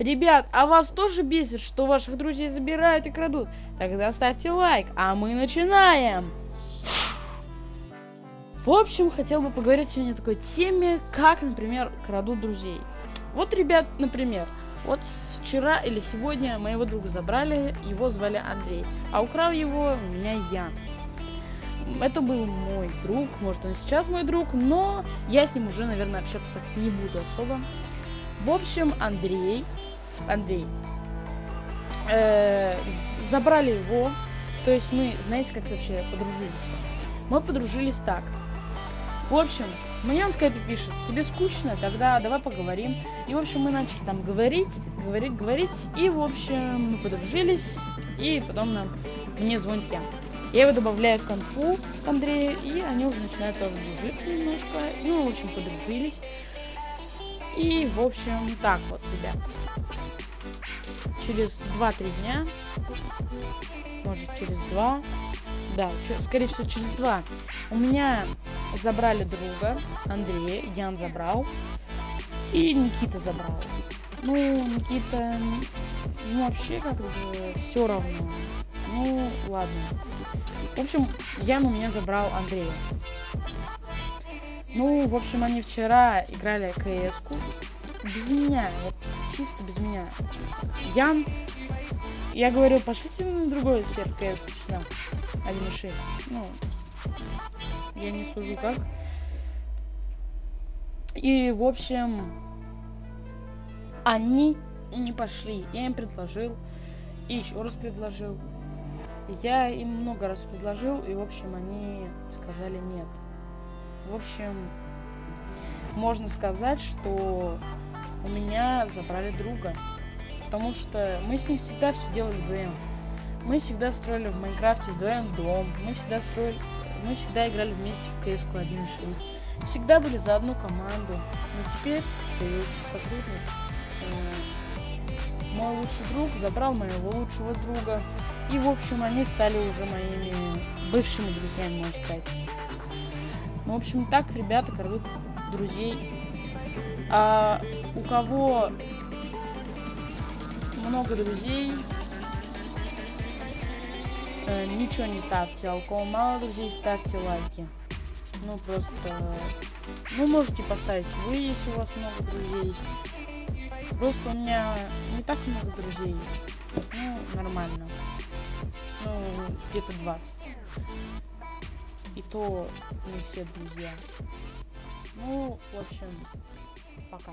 Ребят, а вас тоже бесит, что ваших друзей забирают и крадут? Тогда ставьте лайк, а мы начинаем! В общем, хотел бы поговорить сегодня о такой теме, как, например, крадут друзей. Вот, ребят, например, вот вчера или сегодня моего друга забрали, его звали Андрей, а украл его у меня я. Это был мой друг, может он сейчас мой друг, но я с ним уже, наверное, общаться так не буду особо. В общем, Андрей, Андрей, э, забрали его, то есть мы, знаете, как вообще подружились? Мы подружились так. В общем, мне он в скайпе пишет, тебе скучно, тогда давай поговорим. И, в общем, мы начали там говорить, говорить, говорить. И, в общем, мы подружились. И потом нам, мне звонит я. Я его добавляю в конфу к Андрею, и они уже начинают тоже дружиться немножко. Ну, в общем, подружились. И, в общем, так вот, ребят. Через 2-3 дня, может, через 2, да, скорее всего, через 2, у меня забрали друга, Андрея, Ян забрал, и Никита забрал. Ну, Никита, ну, вообще, как бы, все равно. Ну, ладно. В общем, Ян у меня забрал Андрея. Ну, в общем, они вчера играли кс Без меня, вот чисто без меня. Ян, я говорю, пошлите на другой сервер КС начинал. 1.6. Ну, я не сужу как. И, в общем, они не пошли. Я им предложил. И еще раз предложил. Я им много раз предложил, и, в общем, они сказали нет. В общем, можно сказать, что забрали друга. Потому что мы с ним всегда все делали вдвоем. Мы всегда строили в Майнкрафте вдвоем дом. Мы всегда строили... Мы всегда играли вместе в CS 1.6. Всегда были за одну команду. Но теперь появился сотрудник. Э, мой лучший друг забрал моего лучшего друга. И, в общем, они стали уже моими бывшими друзьями, можно сказать. Ну, в общем, так ребята крадут друзей. А у кого много друзей, э, ничего не ставьте. А у кого мало друзей, ставьте лайки. Ну, просто... Ну, можете поставить вы, если у вас много друзей. Просто у меня не так много друзей. Ну, нормально. Ну, где-то 20. И то не все друзья. Ну, в общем, пока.